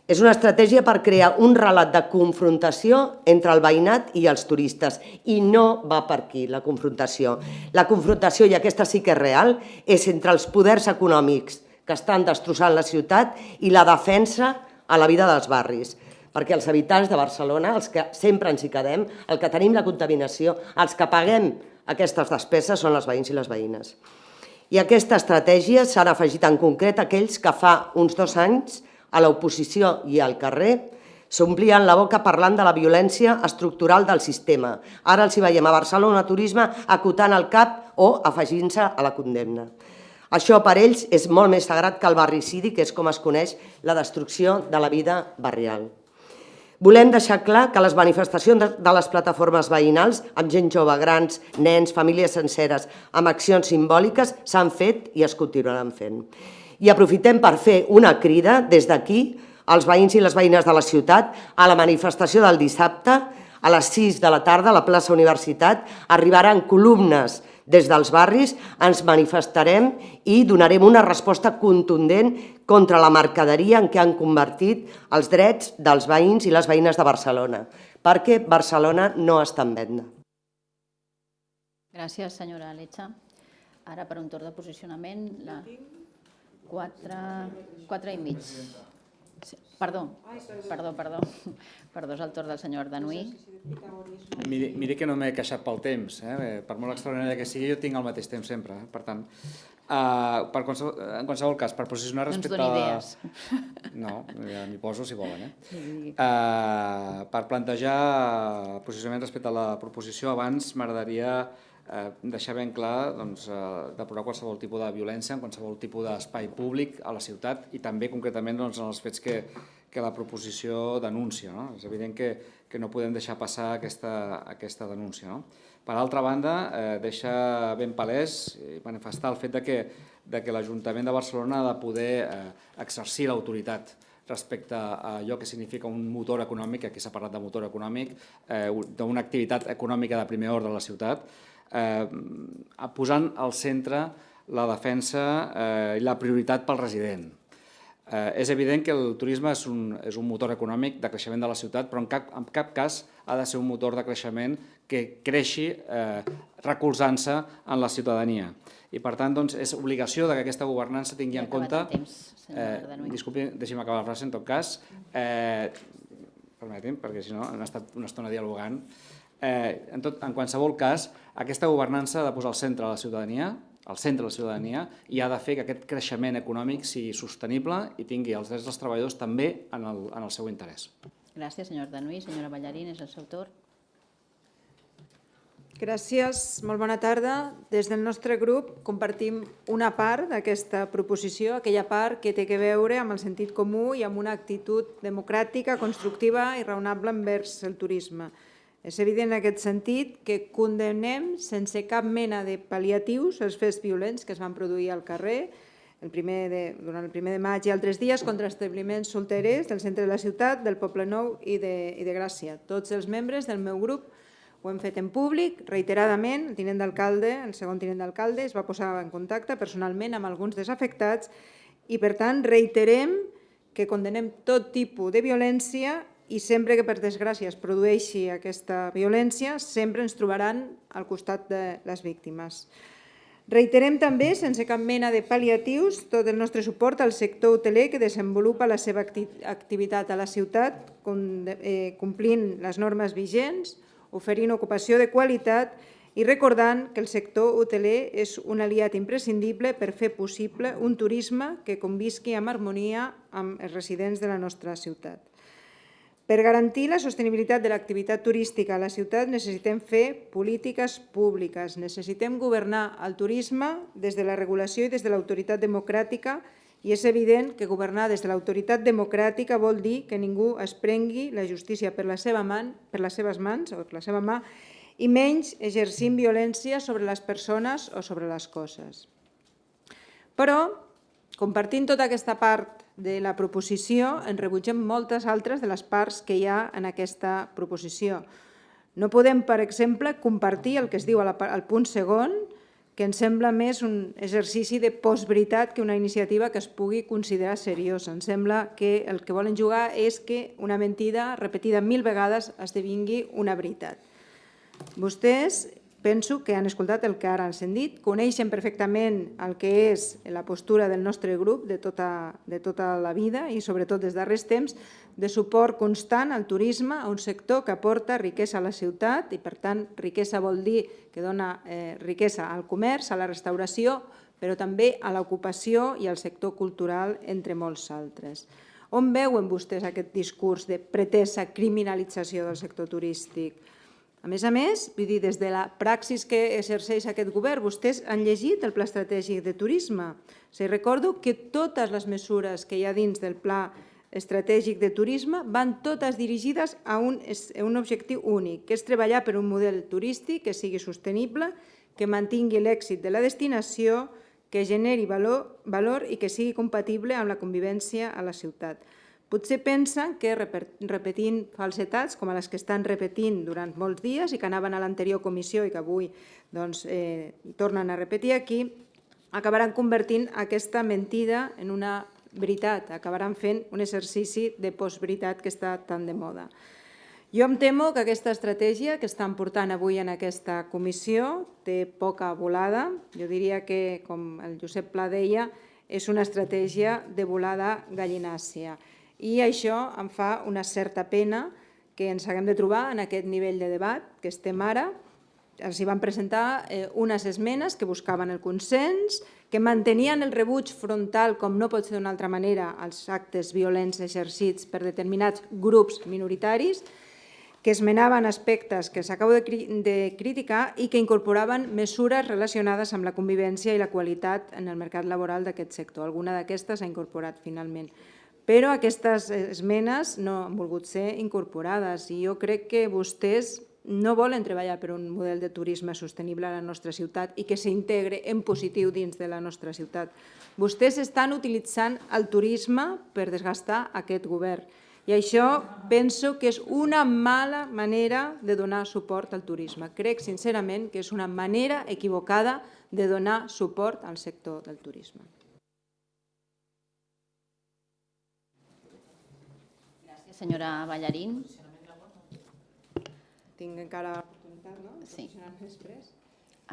És una estratègia per crear un relat de confrontació entre el veïnat i els turistes. I no va per aquí, la confrontació. La confrontació, i aquesta sí que és real, és entre els poders econòmics que estan destrossant la ciutat i la defensa a la vida dels barris. Perquè els habitants de Barcelona, els que sempre ens hi quedem, el que tenim la contaminació, els que paguem aquestes despeses són les veïns i les veïnes. I aquesta estratègia s'han afegit en concret aquells que fa uns dos anys a l'oposició i al carrer s'omplien la boca parlant de la violència estructural del sistema. Ara els hi veiem a Barcelona Turisme acotant el cap o afegint-se a la condemna. Això per ells és molt més sagrat que el barricidi, que és com es coneix la destrucció de la vida barrial. Volem deixar clar que les manifestacions de- les plataformes veïnals, amb gent jove, grans, nens, famílies senceres, amb accions simbòliques, s'han fet i es continuaran fent. I aprofitem per fer una crida des d'aquí als veïns i les veïnes de la ciutat a la manifestació del dissabte a les 6 de la tarda a la plaça Universitat arribaran columnes des dels barris, ens manifestarem i donarem una resposta contundent contra la mercaderia en què han convertit els drets dels veïns i les veïnes de Barcelona, perquè Barcelona no està en venda. Gràcies, senyora Letxa. Ara, per un torn de posicionament, la 4, 4 i mig. Sí, Perdó, perdó, perdó. *laughs* Perdó, és el torn del senyor Danuí. Miri, miri que no m'he queixat pel temps, eh? per molt extraordinària que sigui, jo tinc el mateix temps sempre, eh? per tant, uh, per qualsevol, en qualsevol cas, per posicionar No ens respecte doni a... idees. *laughs* No, ja m'hi poso si volen, eh? Uh, per plantejar posicionament respecte a la proposició, abans m'agradaria eh, deixar ben clar doncs, eh, depurar qualsevol tipus de violència en qualsevol tipus d'espai públic a la ciutat i també concretament doncs, en els fets que, que la proposició denuncia. No? És evident que, que no podem deixar passar aquesta, aquesta denúncia. No? Per altra banda, eh, deixa ben palès i manifestar el fet de que, de que l'Ajuntament de Barcelona ha de poder eh, exercir l'autoritat respecte a allò que significa un motor econòmic, aquí s'ha parlat de motor econòmic, eh, d'una activitat econòmica de primer ordre a la ciutat, eh, posant al centre la defensa eh, i la prioritat pel resident. Eh, és evident que el turisme és un, és un motor econòmic de creixement de la ciutat, però en cap, en cap cas ha de ser un motor de creixement que creixi eh, recolzant-se en la ciutadania. I per tant, doncs, és obligació de que aquesta governança tingui en compte... temps, Ardanuy. disculpi, deixi'm acabar la frase, en tot cas. Eh, permeti'm, perquè si no hem estat una estona dialogant. Eh, en, tot, en qualsevol cas, aquesta governança ha de posar al centre la ciutadania, al centre de la ciutadania, i ha de fer que aquest creixement econòmic sigui sostenible i tingui els drets dels treballadors també en el, en el seu interès. Gràcies, senyor Danuí. Senyora Ballarín, és el seu torn. Gràcies, molt bona tarda. Des del nostre grup compartim una part d'aquesta proposició, aquella part que té que veure amb el sentit comú i amb una actitud democràtica, constructiva i raonable envers el turisme. És evident en aquest sentit que condemnem sense cap mena de pal·liatius els fets violents que es van produir al carrer el primer de, durant el primer de maig i altres dies contra establiments solterers del centre de la ciutat, del Poble Nou i de, i de Gràcia. Tots els membres del meu grup ho hem fet en públic, reiteradament, el tinent d'alcalde, el segon tinent d'alcalde, es va posar en contacte personalment amb alguns desafectats i, per tant, reiterem que condenem tot tipus de violència i sempre que, per desgràcia, es produeixi aquesta violència, sempre ens trobaran al costat de les víctimes. Reiterem també, sense cap mena de pal·liatius, tot el nostre suport al sector hoteler que desenvolupa la seva acti activitat a la ciutat, eh, complint les normes vigents, oferint ocupació de qualitat i recordant que el sector hoteler és un aliat imprescindible per fer possible un turisme que convisqui amb harmonia amb els residents de la nostra ciutat. Per garantir la sostenibilitat de l'activitat turística a la ciutat necessitem fer polítiques públiques, necessitem governar el turisme des de la regulació i des de l'autoritat democràtica i és evident que governar des de l'autoritat democràtica vol dir que ningú es prengui la justícia per, la seva man, per les seves mans o per la seva mà i menys exercint violència sobre les persones o sobre les coses. Però, compartint tota aquesta part de la proposició, en rebutgem moltes altres de les parts que hi ha en aquesta proposició. No podem, per exemple, compartir el que es diu al punt segon, que ens sembla més un exercici de postveritat que una iniciativa que es pugui considerar seriosa. Ens sembla que el que volen jugar és que una mentida repetida mil vegades esdevingui una veritat. Vostès penso que han escoltat el que ara ens han dit, coneixen perfectament el que és la postura del nostre grup de tota, de tota la vida i sobretot des darrers temps de suport constant al turisme, a un sector que aporta riquesa a la ciutat i per tant riquesa vol dir que dona eh, riquesa al comerç, a la restauració, però també a l'ocupació i al sector cultural, entre molts altres. On veuen vostès aquest discurs de pretesa criminalització del sector turístic? A més a més, vull dir, des de la praxis que exerceix aquest govern, vostès han llegit el Pla Estratègic de Turisme. Se recordo que totes les mesures que hi ha dins del Pla Estratègic de Turisme van totes dirigides a un, a un objectiu únic, que és treballar per un model turístic que sigui sostenible, que mantingui l'èxit de la destinació, que generi valor, valor i que sigui compatible amb la convivència a la ciutat. Potser pensen que repetint falsetats com les que estan repetint durant molts dies i que anaven a l'anterior comissió i que avui doncs, eh, tornen a repetir aquí, acabaran convertint aquesta mentida en una veritat, acabaran fent un exercici de postveritat que està tan de moda. Jo em temo que aquesta estratègia que estan portant avui en aquesta comissió té poca volada. Jo diria que, com el Josep Pla deia, és una estratègia de volada gallinàcia. I això em fa una certa pena que ens haguem de trobar en aquest nivell de debat que estem ara. Els hi van presentar eh, unes esmenes que buscaven el consens, que mantenien el rebuig frontal, com no pot ser d'una altra manera, als actes violents exercits per determinats grups minoritaris, que esmenaven aspectes que s'acabo de, de criticar i que incorporaven mesures relacionades amb la convivència i la qualitat en el mercat laboral d'aquest sector. Alguna d'aquestes s'ha incorporat finalment però aquestes esmenes no han volgut ser incorporades i jo crec que vostès no volen treballar per un model de turisme sostenible a la nostra ciutat i que s'integre en positiu dins de la nostra ciutat. Vostès estan utilitzant el turisme per desgastar aquest govern i això penso que és una mala manera de donar suport al turisme. Crec sincerament que és una manera equivocada de donar suport al sector del turisme. Senyora Ballarín. Tinc encara oportunitat, no? Sí. Després.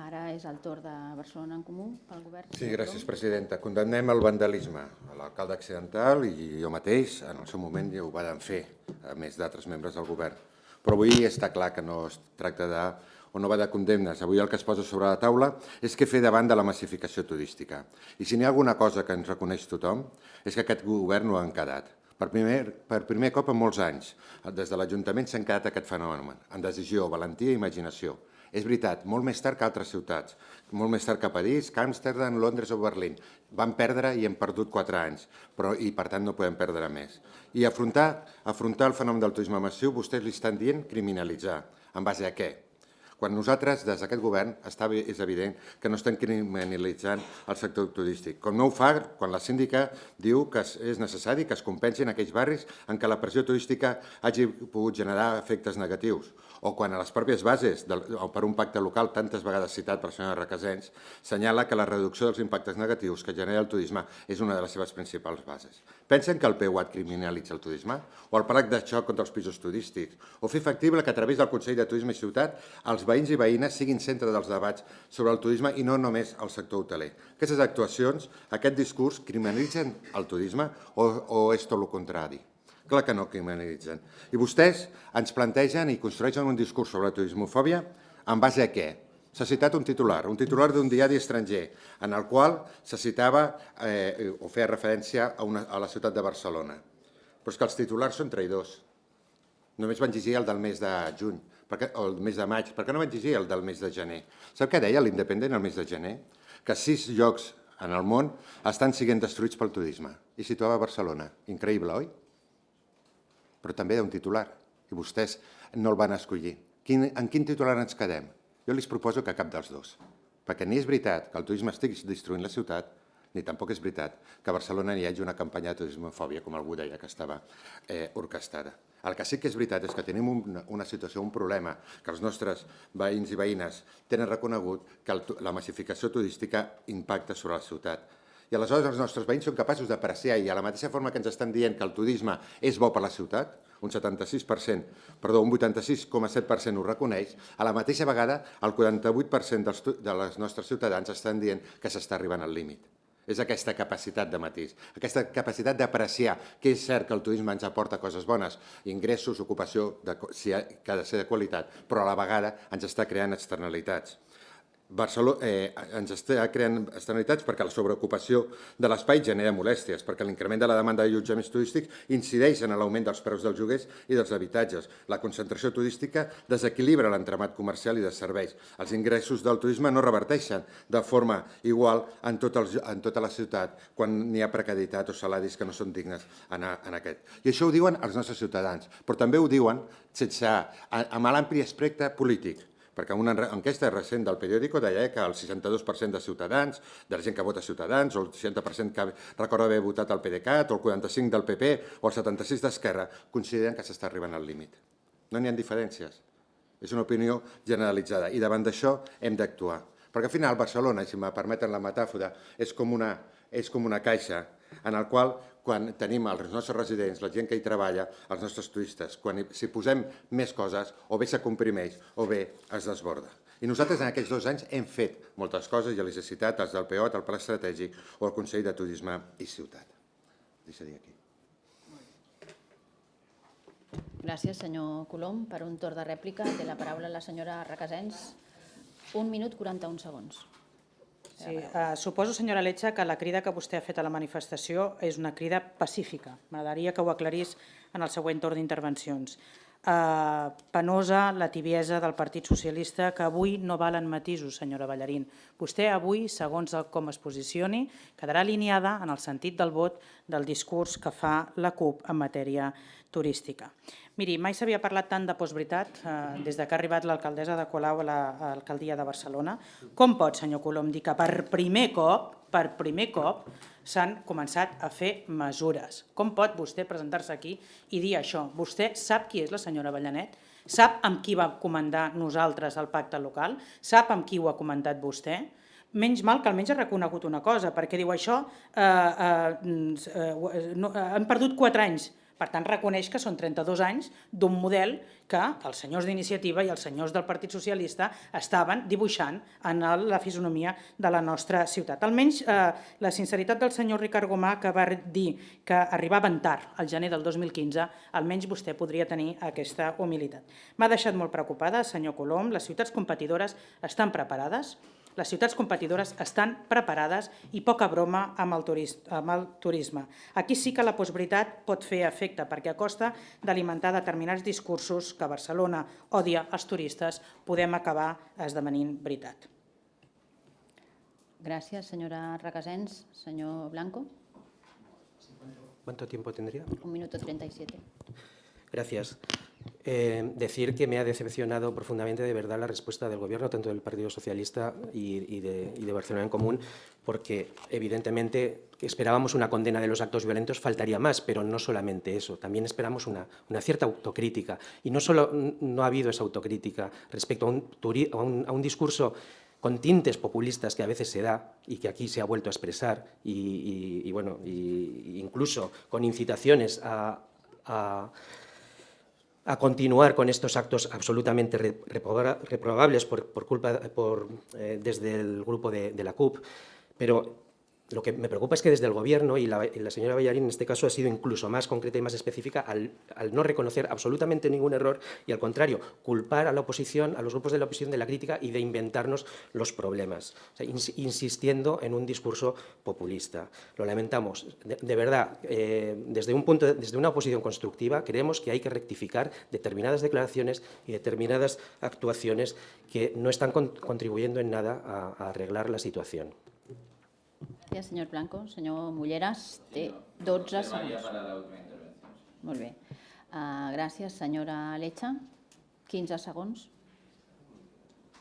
Ara és el torn de Barcelona en Comú pel govern. Sí, gràcies, presidenta. Condemnem el vandalisme. L'alcalde accidental i jo mateix, en el seu moment, ja ho vàrem fer, a més d'altres membres del govern. Però avui està clar que no es tracta de o no va de condemnes. Avui el que es posa sobre la taula és què fer davant de la massificació turística. I si n'hi ha alguna cosa que ens reconeix tothom, és que aquest govern no ha encadat. Per primer, per primer cop en molts anys, des de l'Ajuntament s'ha quedat aquest fenomen, en decisió, valentia i imaginació. És veritat, molt més tard que altres ciutats, molt més tard que París, que Amsterdam, Londres o Berlín. Vam perdre i hem perdut quatre anys, però, i per tant no podem perdre més. I afrontar, afrontar el fenomen del turisme massiu, vostès li estan dient criminalitzar. En base a què? Quan nosaltres, des d'aquest govern, està, és evident que no estem criminalitzant el sector turístic. Com no ho fa quan la síndica diu que és necessari que es compensin aquells barris en què la pressió turística hagi pogut generar efectes negatius o quan a les pròpies bases, del, per un pacte local tantes vegades citat per la senyora Requesens, senyala que la reducció dels impactes negatius que genera el turisme és una de les seves principals bases. Pensen que el PUAT criminalitza el turisme? O el pacte de xoc contra els pisos turístics? O fer factible que a través del Consell de Turisme i Ciutat els veïns i veïnes siguin centre dels debats sobre el turisme i no només el sector hoteler. Aquestes actuacions, aquest discurs, criminalitzen el turisme o, o és tot el contrari? Clar que no criminalitzen. I vostès ens plantegen i construeixen un discurs sobre la turismofòbia en base a què? S'ha citat un titular, un titular d'un diari estranger, en el qual se citava eh, o feia referència a, una, a la ciutat de Barcelona. Però és que els titulars són traïdors. Només van llegir el del mes de juny, perquè, o el mes de maig, per què no van llegir el del mes de gener? Sap què deia l'Independent el mes de gener? Que sis llocs en el món estan siguent destruïts pel turisme. I situava Barcelona. Increïble, oi? Però també d'un titular. I vostès no el van escollir. Quin, en quin titular ens quedem? Jo els proposo que cap dels dos, perquè ni és veritat que el turisme estigui destruint la ciutat, ni tampoc és veritat que a Barcelona hi hagi una campanya de turismofòbia, com algú deia que estava eh, orquestada. El que sí que és veritat és que tenim una, una situació, un problema, que els nostres veïns i veïnes tenen reconegut que el, la massificació turística impacta sobre la ciutat. I aleshores els nostres veïns són capaços d'apreciar i a la mateixa forma que ens estan dient que el turisme és bo per la ciutat, un 76%, perdó, un 86,7% ho reconeix, a la mateixa vegada el 48% dels, de les nostres ciutadans estan dient que s'està arribant al límit. És aquesta capacitat de matís, aquesta capacitat d'apreciar que és cert que el turisme ens aporta coses bones, ingressos, ocupació, de, que ha de ser de qualitat, però a la vegada ens està creant externalitats. Barcelona eh, ens està creant externalitats perquè la sobreocupació de l'espai genera molèsties, perquè l'increment de la demanda d'allotjaments turístics incideix en l'augment dels preus dels lloguers i dels habitatges. La concentració turística desequilibra l'entramat comercial i de serveis. Els ingressos del turisme no reverteixen de forma igual en, tot el, en tota la ciutat quan n'hi ha precarietat o salaris que no són dignes en, en aquest. I això ho diuen els nostres ciutadans, però també ho diuen sense, amb l'ampli espectre polític perquè una enquesta recent del periòdico deia que el 62% de ciutadans, de la gent que vota Ciutadans, o el 60% que recorda haver votat el PDeCAT, o el 45% del PP, o el 76% d'Esquerra, consideren que s'està arribant al límit. No n'hi ha diferències. És una opinió generalitzada i davant d'això hem d'actuar. Perquè al final Barcelona, si me permeten la metàfora, és com una, és com una caixa en el qual quan tenim els nostres residents, la gent que hi treballa, els nostres turistes, quan si posem més coses, o bé se comprimeix o bé es desborda. I nosaltres en aquests dos anys hem fet moltes coses, ja les he citat, els del POT, el Pla Estratègic o el Consell de Turisme i Ciutat. Deixaria aquí. Gràcies, senyor Colom. Per un torn de rèplica té la paraula la senyora Requesens. Un minut 41 segons. Sí, uh, suposo, senyora Letxa, que la crida que vostè ha fet a la manifestació és una crida pacífica. M'agradaria que ho aclarís en el següent torn d'intervencions. Uh, penosa la tibiesa del Partit Socialista, que avui no valen matisos, senyora Ballarín. Vostè avui, segons com es posicioni, quedarà alineada en el sentit del vot del discurs que fa la CUP en matèria turística. Miri, mai s'havia parlat tant de postveritat eh, des de que ha arribat l'alcaldessa de Colau a l'alcaldia de Barcelona. Com pot, senyor Colom, dir que per primer cop, per primer cop, s'han començat a fer mesures? Com pot vostè presentar-se aquí i dir això? Vostè sap qui és la senyora Ballanet? Sap amb qui va comandar nosaltres el pacte local? Sap amb qui ho ha comentat vostè? menys mal que almenys ha reconegut una cosa, perquè diu això, eh, eh, eh, no, eh, han perdut quatre anys per tant, reconeix que són 32 anys d'un model que els senyors d'iniciativa i els senyors del Partit Socialista estaven dibuixant en la fisonomia de la nostra ciutat. Almenys eh, la sinceritat del senyor Ricard Gomà, que va dir que arribaven tard, al gener del 2015, almenys vostè podria tenir aquesta humilitat. M'ha deixat molt preocupada, senyor Colom, les ciutats competidores estan preparades, les ciutats competidores estan preparades i poca broma amb el, amb el turisme. Aquí sí que la postveritat pot fer efecte, perquè a costa d'alimentar determinats discursos que Barcelona odia els turistes, podem acabar esdevenint veritat. Gràcies, senyora Requesens. Senyor Blanco. ¿Cuánto tiempo tendría? Un minuto 37. Gracias. Eh, decir que me ha decepcionado profundamente de verdad la respuesta del Gobierno, tanto del Partido Socialista y, y, de, y, de, Barcelona en Común, porque evidentemente esperábamos una condena de los actos violentos, faltaría más, pero no solamente eso, también esperamos una, una cierta autocrítica. Y no solo no ha habido esa autocrítica respecto a un, a un, a un discurso con tintes populistas que a veces se da y que aquí se ha vuelto a expresar, y, y, bueno, incluso con incitaciones a, a a continuar con estos actos absolutamente re- reproba- reprobables por, por culpa, por, eh, desde el grupo de, de la CUP, pero lo que me preocupa es que desde el Gobierno, y la, y la señora Ballarín en este caso ha sido incluso más concreta y más específica, al, no reconocer absolutamente ningún error y al contrario, culpar a la oposición, a los grupos de la oposición de la crítica y de inventarnos los problemas, insistiendo en un discurso populista. Lo lamentamos. De, verdad, eh, desde, un punto de- desde una oposición constructiva, creemos que hay que rectificar determinadas declaraciones y determinadas actuaciones que no están con- contribuyendo en nada a arreglar la situación. Gràcies, senyor Blanco. Senyor Mulleras, té 12 segons. Molt bé. Uh, gràcies, senyora Lecha. 15 segons.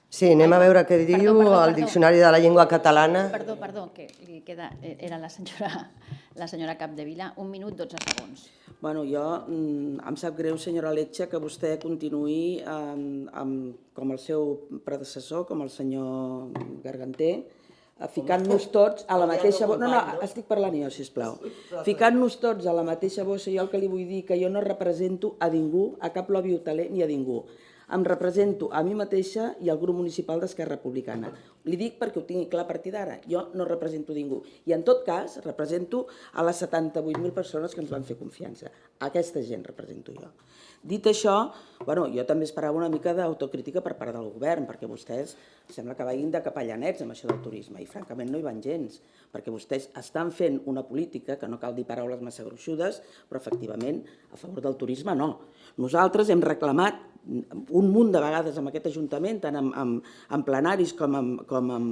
Sí, anem a veure què Perdó, diu perdó, el perdó. Diccionari de la Llengua Catalana. Perdó, perdó, que li queda, eh, era la senyora, *laughs* la senyora Capdevila. Un minut, 12 segons. Bueno, jo mm, em sap greu, senyora Letxa, que vostè continuï amb, amb, com el seu predecessor, com el senyor Garganter, eh, ficant-nos tots a la mateixa bossa. No, no, estic parlant jo, sisplau. Ficant-nos tots a la mateixa bossa, jo el que li vull dir que jo no represento a ningú, a cap lobby hoteler ni a ningú. Em represento a mi mateixa i al grup municipal d'Esquerra Republicana. Li dic perquè ho tingui clar a partir d'ara. Jo no represento ningú. I en tot cas, represento a les 78.000 persones que ens van fer confiança. Aquesta gent represento jo. Dit això, bueno, jo també esperava una mica d'autocrítica per part del govern, perquè vostès sembla que vagin de capellanets amb això del turisme, i francament no hi van gens, perquè vostès estan fent una política, que no cal dir paraules massa gruixudes, però efectivament a favor del turisme no. Nosaltres hem reclamat un munt de vegades amb aquest Ajuntament, tant en, en, en plenaris com en, com en,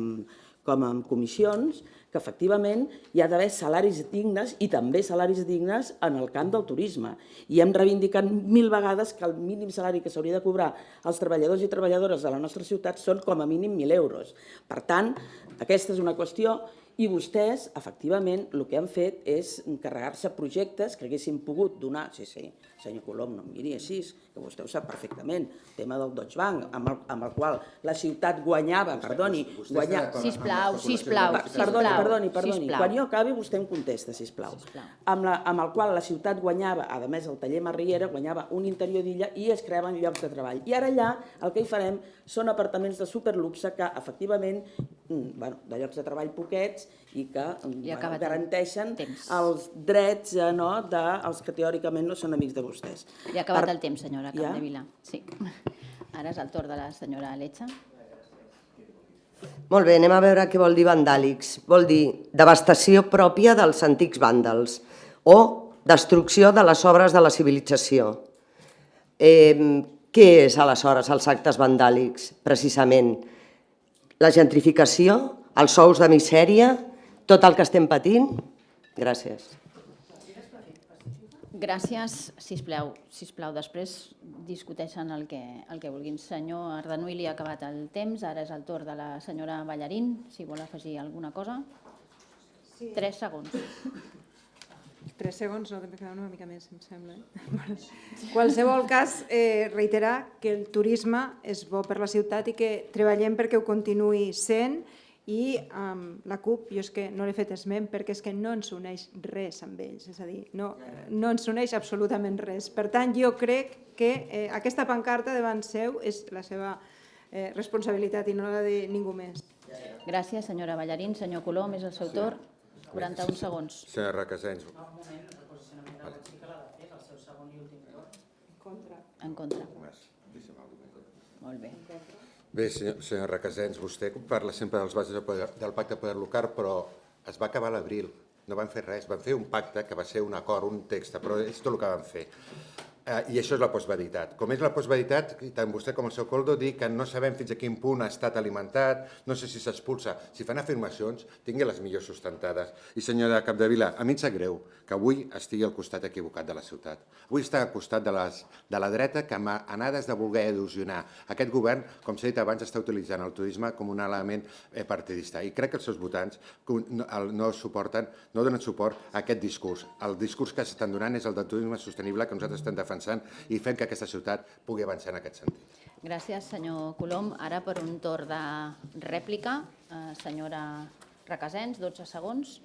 com en comissions, que efectivament hi ha d'haver salaris dignes i també salaris dignes en el camp del turisme. I hem reivindicat mil vegades que el mínim salari que s'hauria de cobrar als treballadors i treballadores de la nostra ciutat són com a mínim 1.000 euros. Per tant, aquesta és una qüestió i vostès, efectivament, el que han fet és encarregar-se projectes que haguessin pogut donar... Sí, sí, senyor Colom, no em miri així, que vostè ho sap perfectament, el tema del Deutsche Bank, amb el, amb el qual la ciutat guanyava, perdoni, guanyava... Sisplau, sisplau, sisplau. Perdoni, perdoni, perdoni. sisplau. Quan jo acabi, vostè em contesta, sisplau. Sisplau. Amb, la, amb el qual la ciutat guanyava, a més el taller Marriera, guanyava un interior d'illa i es creaven llocs de treball. I ara allà el que hi farem són apartaments de superluxe que, efectivament, mm, bueno, de llocs de treball poquets i que I garanteixen temps. els drets eh, no, dels que teòricament no són amics de vostès. Li ha acabat Per- el temps, senyora Ja? Capdevila. Sí. *laughs* Ara és el torn de la senyora Lecha. Molt bé, anem a veure què vol dir vandàlics. Vol dir devastació pròpia dels antics vàndals o destrucció de les obres de la civilització. Eh, què és, aleshores, els actes vandàlics, precisament? La gentrificació, els sous de misèria, tot el que estem patint? Gràcies. Gràcies, sisplau. Sisplau, després discuteixen el que, el que vulguin. Senyor Ardanuy, li ha acabat el temps. Ara és el torn de la senyora Ballarín, si vol afegir alguna cosa. Sí. Tres segons. Tres segons, no, també quedaven una mica més, em sembla. Eh? Qualsevol cas, eh, reiterar que el turisme és bo per la ciutat i que treballem perquè ho continuï sent i amb la CUP, jo és que no l'he fet esment perquè és que no ens uneix res amb ells, és a dir, no, no ens uneix absolutament res. Per tant, jo crec que eh, aquesta pancarta davant seu és la seva eh, responsabilitat i no la de ningú més. Gràcies, senyora Ballarín. Senyor Colom, és el seu torn. 41 segons. Senyora Requesens, En contra. Molt bé. Bé, senyor, senyor Requesens, vostè parla sempre dels bases del, pacte de poder local, però es va acabar l'abril. No van fer res, van fer un pacte que va ser un acord, un text, però és tot el que van fer. Eh, I això és la postveritat. Com és la postveritat, tant vostè com el seu Coldo dic que no sabem fins a quin punt ha estat alimentat, no sé si s'expulsa. Si fan afirmacions, tingui les millors sustentades. I senyora Capdevila, a mi em sap greu que avui estigui al costat equivocat de la ciutat. Avui està al costat de, les, de la dreta que amb anades de voler il·lusionar. Aquest govern, com s'ha dit abans, està utilitzant el turisme com un element eh, partidista. I crec que els seus votants no suporten, no donen suport a aquest discurs. El discurs que s'estan donant és el del turisme sostenible que nosaltres estem defensant i fent que aquesta ciutat pugui avançar en aquest sentit. Gràcies, senyor Colom. Ara per un torn de rèplica, eh, senyora Requesens, 12 segons.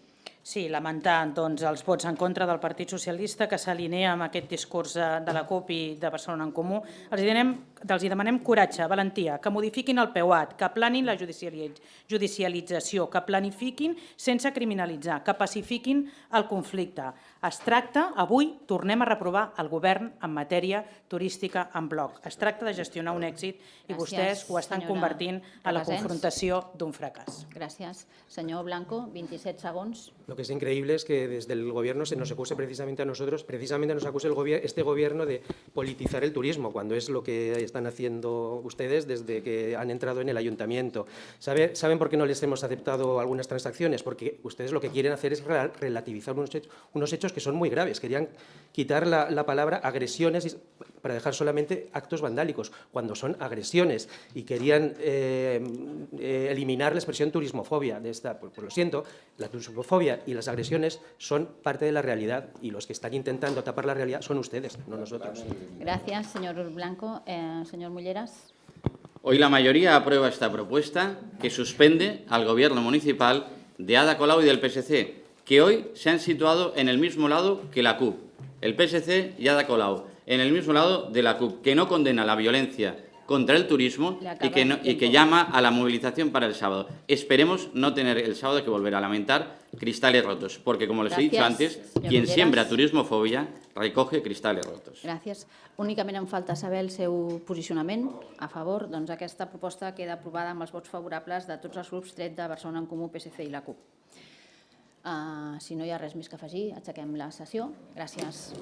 Sí, lamentar doncs, els vots en contra del Partit Socialista que s'alinea amb aquest discurs de, de la CUP i de Barcelona en Comú. Els hi, demanem, els hi demanem coratge, valentia, que modifiquin el PEUAT, que planin la judiciali- judicialització, que planifiquin sense criminalitzar, que pacifiquin el conflicte. Es tracta, avui, tornem a reprovar el govern en matèria turística en bloc. Es tracta de gestionar un èxit i Gràcies, vostès ho estan convertint a la confrontació d'un fracàs. Gràcies. Senyor Blanco, 27 segons. Lo que es increíble es que desde el gobierno se nos acuse precisamente a nosotros, precisamente nos acuse el gobier- este gobierno de politizar el turismo, cuando es lo que están haciendo ustedes desde que han entrado en el ayuntamiento. ¿Sabe- ¿Saben por qué no les hemos aceptado algunas transacciones? Porque ustedes lo que quieren hacer es rela- relativizar unos hechos, unos hechos que son muy graves. Querían quitar la, la palabra agresiones para dejar solamente actos vandálicos, cuando son agresiones, y querían eh, eh, eliminar la expresión turismofobia de esta. Pues, pues lo siento, la turismofobia y las agresiones son parte de la realidad, y los que están intentando tapar la realidad son ustedes, no nosotros. Gràcies, senyor Blanco. Eh, senyor Mulleras. Hoy la mayoría aprueba esta propuesta que suspende al gobierno municipal de Ada Colau y del PSC, que hoy se han situado en el mismo lado que la CUP. El PSC y Ada Colau, en el mismo lado de la CUP, que no condena la violencia contra el turismo y que, no- y que llama a la movilización para el sábado. Esperemos no tener el sábado que volver a lamentar cristales rotos, porque como les he dicho Gracias, antes, quien siembra turismofobia recoge cristales rotos. Gràcies. Únicament em falta saber el seu posicionament a favor. Doncs aquesta proposta queda aprovada amb els vots favorables de tots els grups tret de Barcelona en Comú, PSC i la CUP. Uh, si no hi ha res més que afegir, aixequem la sessió. Gràcies.